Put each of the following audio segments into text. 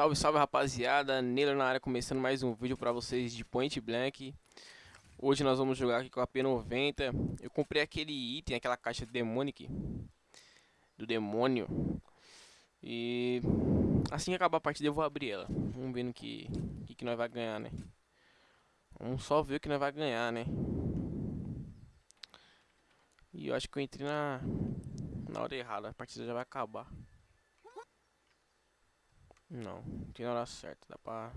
Salve, salve rapaziada, Neila na área começando mais um vídeo pra vocês de Point Blank. Hoje nós vamos jogar aqui com a P90 Eu comprei aquele item, aquela caixa Demonic Do demônio. E assim que acabar a partida eu vou abrir ela. Vamos ver no que, que, que nós vai ganhar, né? Vamos só ver o que nós vai ganhar, né? E eu acho que eu entrei na, na hora errada, a partida já vai acabar não, tem na hora certa, dá pra...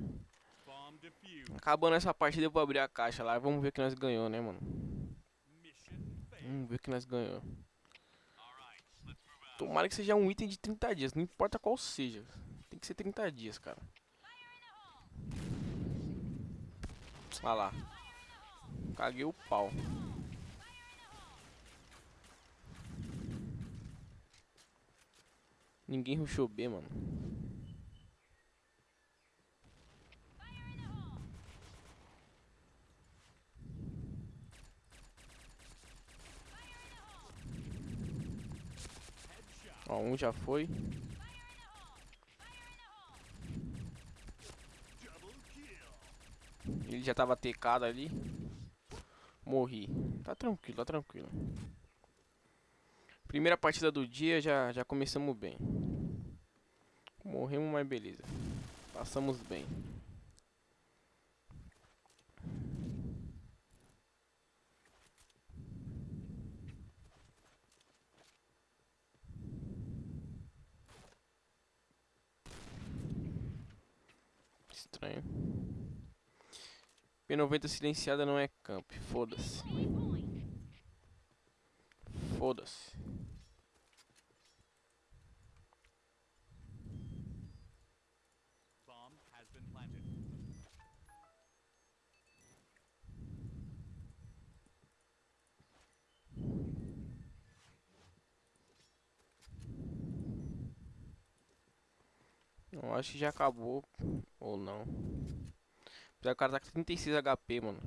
Acabando essa partida eu vou abrir a caixa lá vamos ver o que nós ganhou, né, mano? Vamos ver o que nós ganhou. Tomara que seja um item de 30 dias, não importa qual seja. Tem que ser 30 dias, cara. Olha lá. Caguei o pau. Ninguém rushou B, mano. Ó, um já foi. Ele já tava tecado ali. Morri. Tá tranquilo, tá tranquilo. Primeira partida do dia, já, já começamos bem. Morremos, mas beleza. Passamos bem. Estranho. P90 silenciada não é camp. Foda-se. Foda-se. Eu acho que já acabou. Ou não. Apesar o cara tá com 36 HP, mano.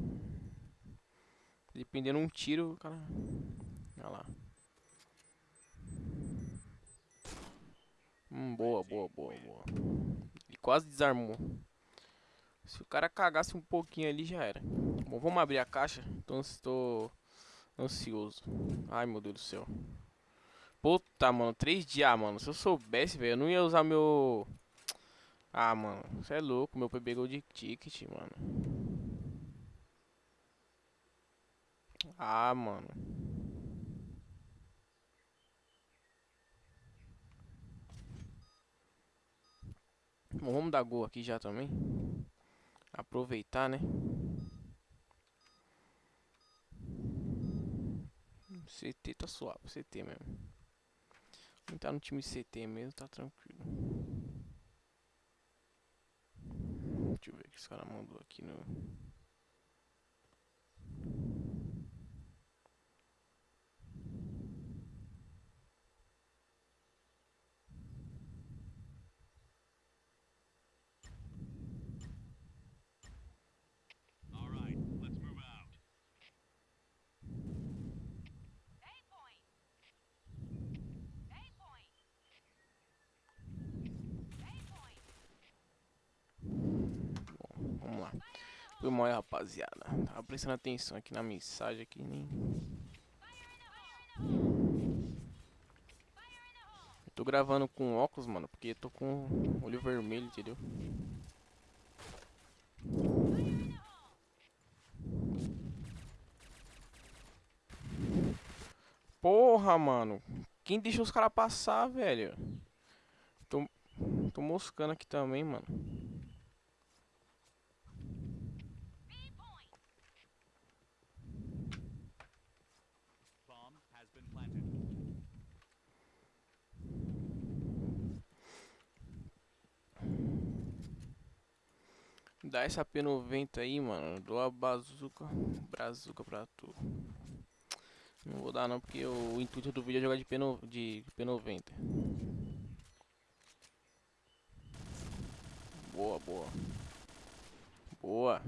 Dependendo um tiro, cara. Olha lá. Hum, boa, boa, boa, boa. Ele quase desarmou. Se o cara cagasse um pouquinho ali, já era. Bom, vamos abrir a caixa. Então estou ansioso. Ai, meu Deus do céu. Puta, mano. 3 dias, mano. Se eu soubesse, velho, eu não ia usar meu... Ah, mano, você é louco, meu PB Gold Ticket, mano. Ah, mano. Bom, vamos dar gol aqui já também. Aproveitar, né? CT tá suave, CT mesmo. Quem tá no time CT mesmo, tá tranquilo. Deixa eu ver o que esse cara mandou aqui no... Foi mal, rapaziada. Tava prestando atenção aqui na mensagem aqui, nem... Eu tô gravando com óculos, mano, porque eu tô com olho vermelho, entendeu? Porra, mano. Quem deixou os caras passar, velho? Tô, tô moscando aqui também, mano. Dá essa P90 aí, mano. Dou a bazuca, brazuca pra tu. Não vou dar não, porque o intuito do vídeo é jogar de, P no, de P90. Boa, boa. Boa.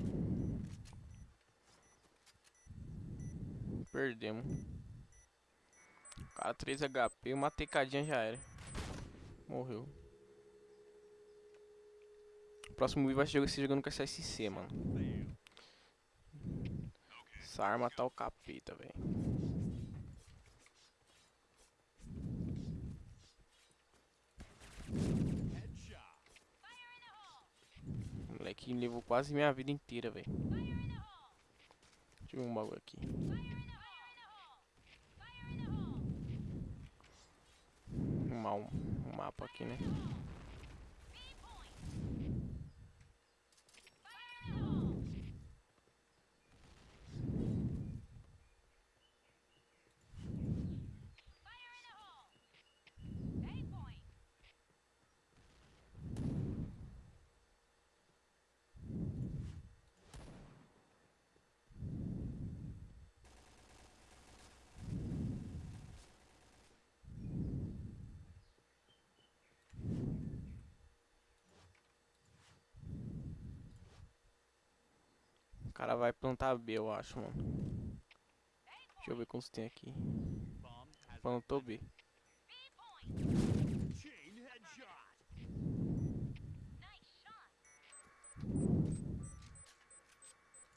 Perdemos. Cara, 3 HP, uma tecadinha já era. Morreu. Próximo vídeo vai ser jogando com essa SC, mano. Essa arma tá o capeta, velho. Moleque levou quase minha vida inteira, velho. Deixa eu ver um bagulho aqui. Um, um mapa aqui, né? Cara vai plantar B, eu acho, mano. Deixa eu ver quantos tem aqui. Plantou B.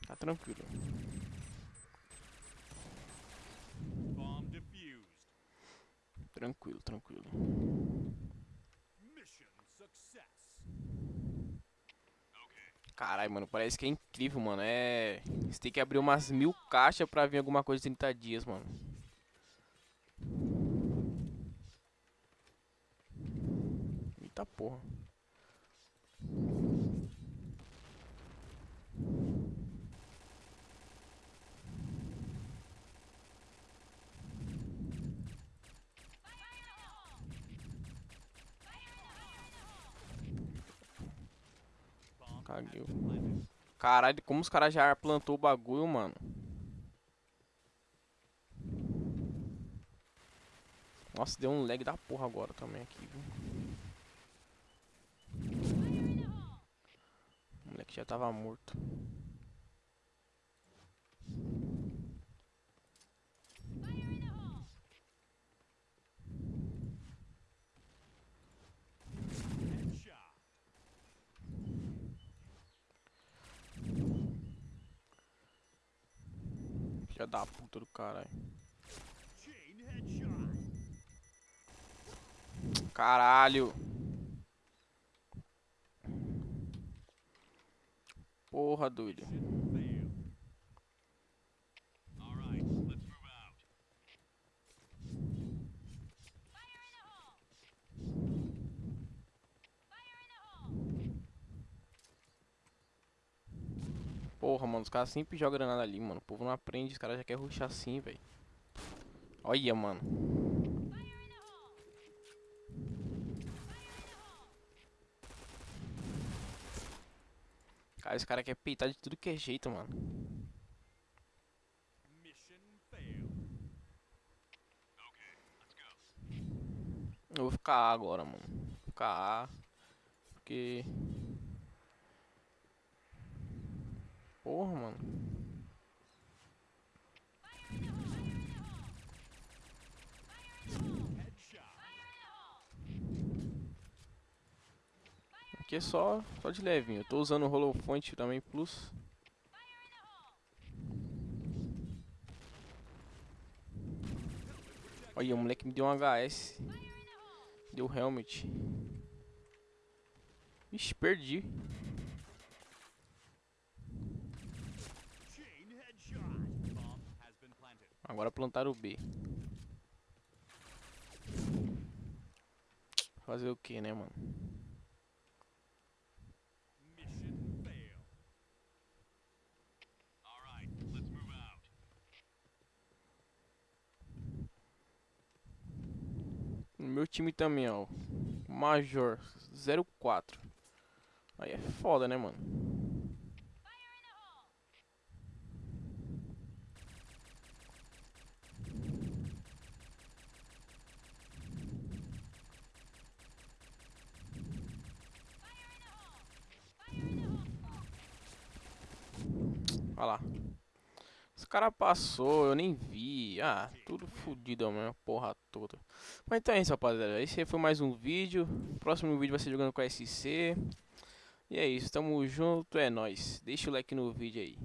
Tá tranquilo. Tranquilo, tranquilo. Caralho, mano, parece que é incrível, mano. É. Você tem que abrir umas mil caixas pra vir alguma coisa em 30 dias, mano. Eita porra. Caralho, como os caras já plantou o bagulho, mano. Nossa, deu um lag da porra agora também aqui, viu? O moleque já tava morto. Filha da puta do caralho. Caralho. Porra, doido. Porra, mano, os caras sempre jogam granada ali, mano. O povo não aprende, os caras já querem ruxar assim, velho. Olha, mano. Cara, esse cara quer peitar de tudo que é jeito, mano. Eu vou ficar A agora, mano. Vou ficar A. Porque... Porra, mano. Aqui é só, só de levinho. Eu tô usando o Holofont também Plus. Olha, o moleque me deu um HS. Deu helmet. Ixi, perdi. Agora plantar o B. Fazer o que, né, mano? No meu time também, ó. Major 04. Aí é foda, né, mano? Olha lá. Esse cara passou, eu nem vi. Ah, tudo fodido mesmo, porra toda. Mas então é isso, rapaziada. Esse foi mais um vídeo. O próximo vídeo vai ser jogando com a SC. E é isso, tamo junto, é nóis. Deixa o like no vídeo aí.